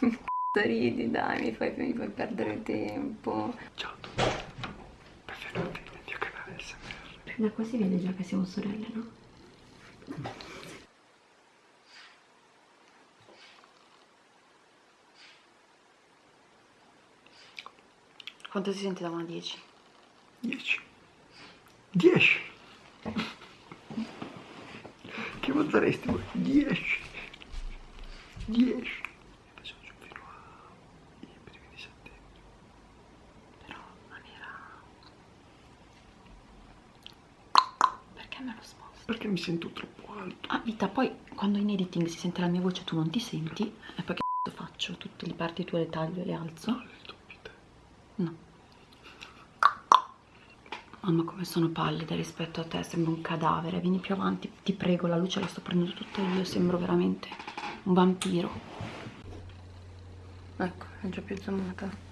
Ridi, dai, mi fai, mi fai perdere tempo. Ciao a tutti, benvenuti nel mio canale SMR. Da qua si vede già che siamo sorelle, no? Quanto si sente da 1 a 10? 10. 10. Che voteresti voi? 10. 10. Adesso giù fino ai primi di settembre. Però non era... Perché me lo sposto? Perché mi sento troppo alto. Ah, vita, poi quando in editing si sente la mia voce tu non ti senti, e poi che faccio? Tutte le parti tue le taglio e le alzo? Le tue te. No. Mamma come sono pallida rispetto a te, sembro un cadavere, vieni più avanti, ti prego, la luce la sto prendendo tutta io, sembro veramente un vampiro. Ecco, è già più zoomata.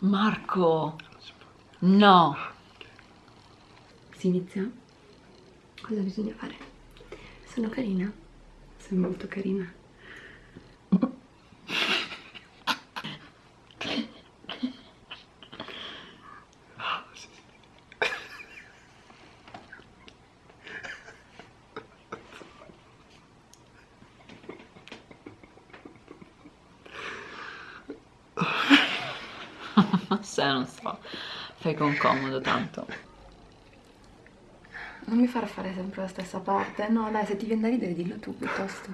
Marco! No! Si inizia? Cosa bisogna fare? Sono carina? Sei molto carina. Ah, sì, sì. Se non so, fai con comodo tanto. Non mi far fare sempre la stessa parte. No, dai, se ti viene da ridere dillo tu piuttosto.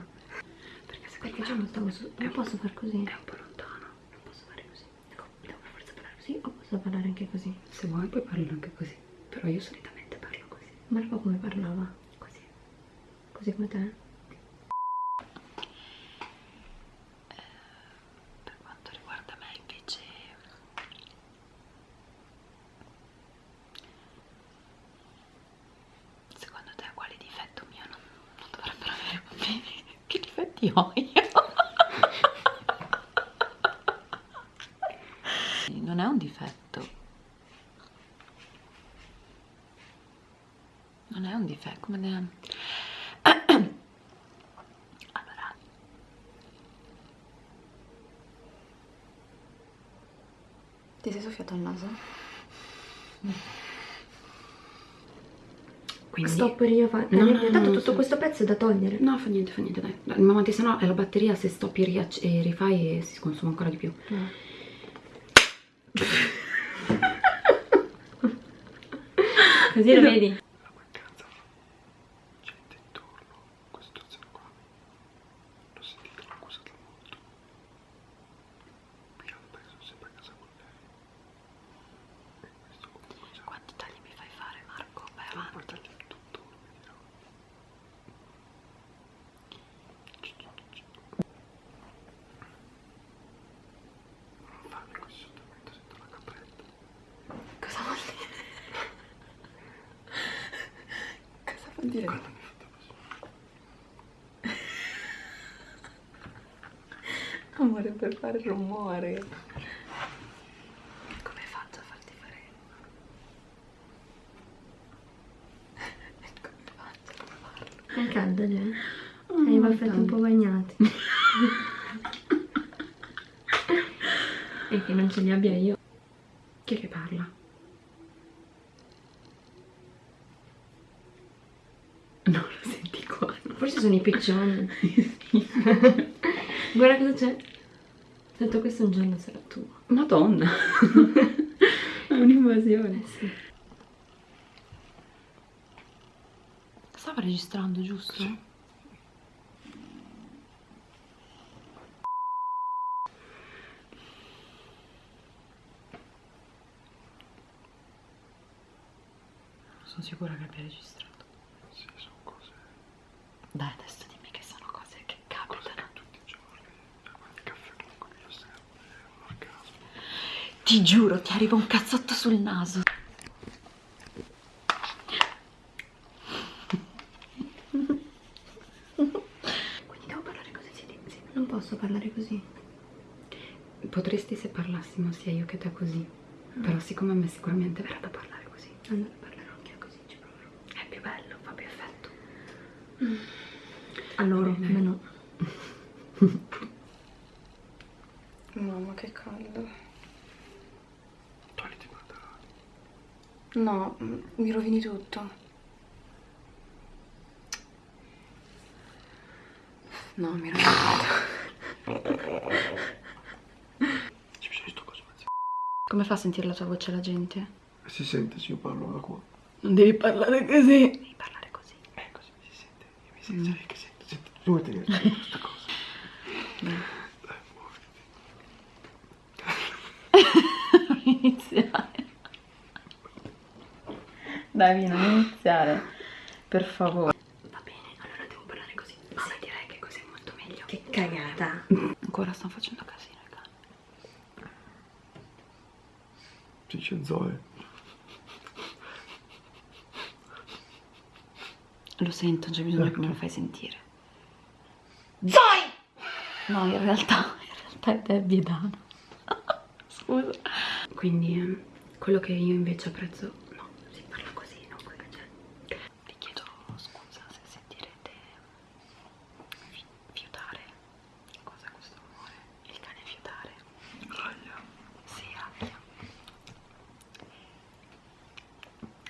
Perché se Perché già non su... Non posso far così? È un po' lontano. Non posso fare così. Ecco, devo per forza parlare così o posso parlare anche così? Se vuoi puoi parlare anche così. Però io solitamente parlo così. Marco come parlava? Così. Così come te? Per quanto riguarda me invece Secondo te quale difetto mio non, non dovrebbero avere bambini? Io? non è un difetto. Non è un difetto, come ne... Allora... Ti sei soffiato il naso? Quindi... Stop io fa... No, no, no, tutto sì. questo pezzo è da togliere. No, fa niente, fa niente, dai. dai. Ma avanti, se no è la batteria, se stoppi e rifai e si consuma ancora di più. No. Così lo vedi? La mancanza gente intorno, questa situazione qua. L'ho sentita, l'ho accusata molto. Qui hanno preso sempre a casa con lei. E questo comunque c'è Quanti tagli mi fai fare, Marco? Vai un avanti. po' di tutto, lo dirò. Non farmi così sotto mentre sento la capretta. Cosa vuol dire? Cosa vuol dire? Quando mi fate così. Amore, per fare rumore. Come faccio a farti fare? Come faccio a farlo? È caldo già. Mm, Hai i baffetti un po' bagnati. e che non ce li abbia io. Chi è che parla? No, lo senti qua. Forse sono i piccioni. Guarda cosa c'è. Tanto questo un giorno sarà tuo. Madonna. È un'invasione. sì. Stava registrando, giusto? Sono sicura che abbia registrato. Cose, Dai, adesso dimmi che sono cose che cose capitano. che tutti i giorni. Guarda il caffè comunque io serve, è un orgasmo. Ti giuro, ti arriva un cazzotto sul naso. Quindi devo parlare così, sì, sì. Non posso parlare così. Potresti se parlassimo sia io che te così. Però siccome a me sicuramente verrà da parlare così. Allora parlerò anche io così, ci proverò. È più bello, fa più effetto. A loro, a Bene. me no. Mamma che caldo. Togliti i pantaloni. No, mi rovini tutto. No, mi rovini tutto. Ci bisogna di sto coso mezzo. Come fa a sentire la tua voce la gente? Si sente se io parlo da qua. Non. Devi parlare così. Eh, così mi si sento, sai che sento. sento. Dove te ne sento questa cosa? Dai, muoviti. iniziare. Dai, non iniziare. Per favore. Va bene, allora devo parlare così. Sì, direi che così è molto meglio. Che cagata. Ancora stanno facendo casino i cani. Dice Zoe. Lo sento, c'è bisogno che me lo fai sentire. Zoe! No, in realtà, in realtà è Debbie e Dana. Scusa. Quindi, eh, quello che io invece apprezzo... No, si parla così, non puoi cacciare. Vi chiedo scusa se sentirete fi- fiutare. Cos'è questo rumore? Il cane fiutare. Aia. Sì, aia.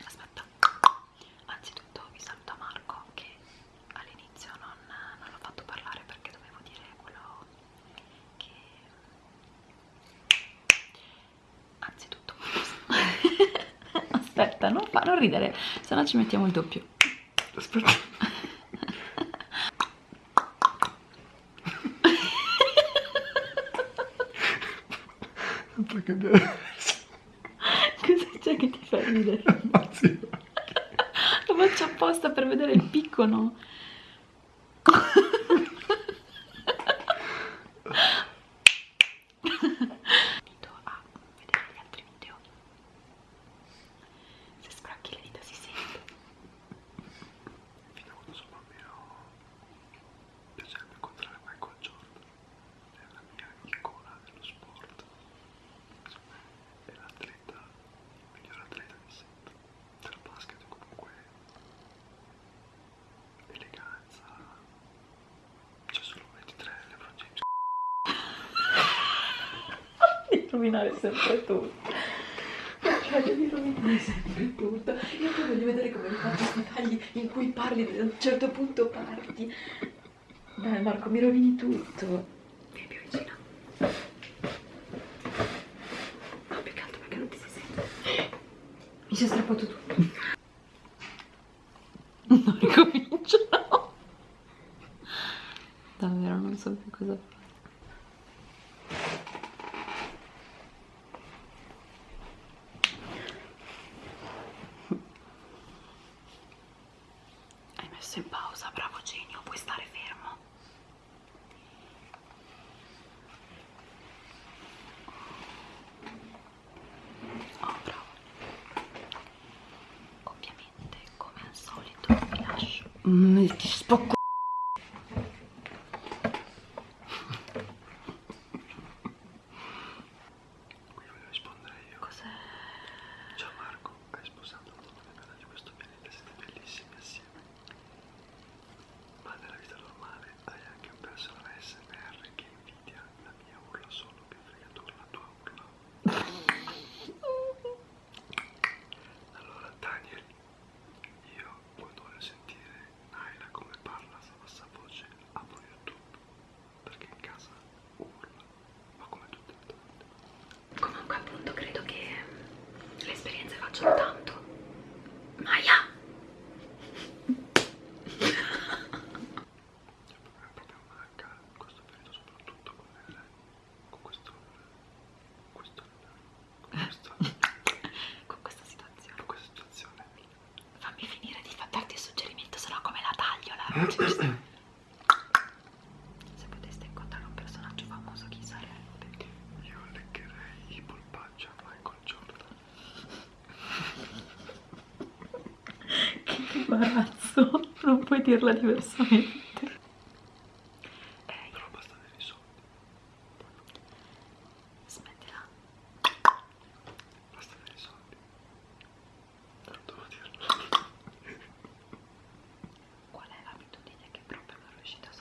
Aspetta. Anzitutto vi saluta Marco che all'inizio non, non l'ho fatto parlare perché dovevo dire quello che... Anzitutto... Non, fa, non ridere, se no ci mettiamo il doppio. Aspetta. Cosa c'è che ti fa ridere? Lo faccio apposta per vedere il picco, no? Invito a vedere gli altri video. Se scracchi le dita si sente. Fino a quando sono bambino piacerebbe incontrare Michael Jordan. È la mia icona dello sport. Secondo me è l'atleta, il miglior atleta di sempre. Del basket comunque eleganza. C'è solo 23 LeBron James. Di rovinare sempre tutto. Cioè, devi rovinare sempre tutto. Io poi voglio vedere come mi faccio questi tagli in cui parli a un certo punto parti. Dai Marco, mi rovini tutto. Vieni più vicino. No, più che perché non ti si sente. Mi si è strappato tutto. Non ricomincio. Davvero non so più cosa fare. Messo in pausa, bravo genio, puoi stare fermo. Oh, bravo. Ovviamente, come al solito, vi lascio. Mm, ti spocco. Qui voglio rispondere io. Cos'è? Ciao Marco, hai sposato un uomo nella di questo pianeta, siete bellissimi assieme. Ma nella vita normale hai anche un personale SMR che invidia la mia urla solo che fregatura la tua urla. Allora Daniel, io quando voglio sentire Naila come parla a bassa voce apro YouTube perché in casa urla, ma come tutte le donne. Comunque appunto credo che le esperienze facciano tanto. Maya! Questo periodo soprattutto con, il, con questo questo con questa, Con questa situazione. con questa situazione Fammi finire di darti il suggerimento, sennò come la taglio la non puoi dirla diversamente. Eh, però basta avere i soldi smettila. basta avere i soldi non devo dirlo Qual è l'abitudine che proprio non riuscite a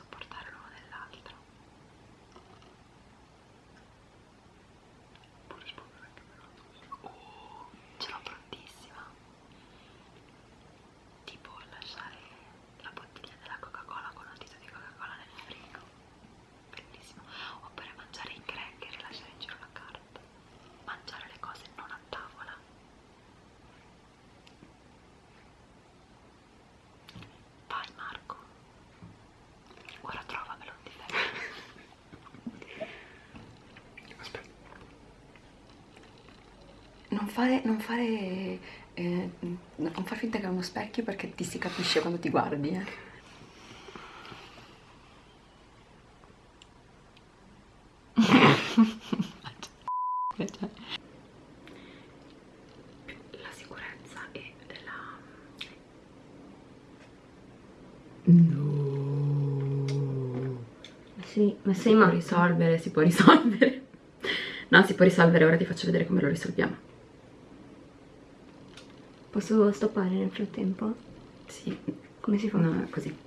non fare, non fare, eh, non far finta che è uno specchio perché ti si capisce quando ti guardi, eh. La sicurezza e la... Sì, ma può ma risolvere, si può risolvere. No, si può risolvere, ora ti faccio vedere come lo risolviamo. Posso stoppare nel frattempo? Sì, Come si fa? no, così.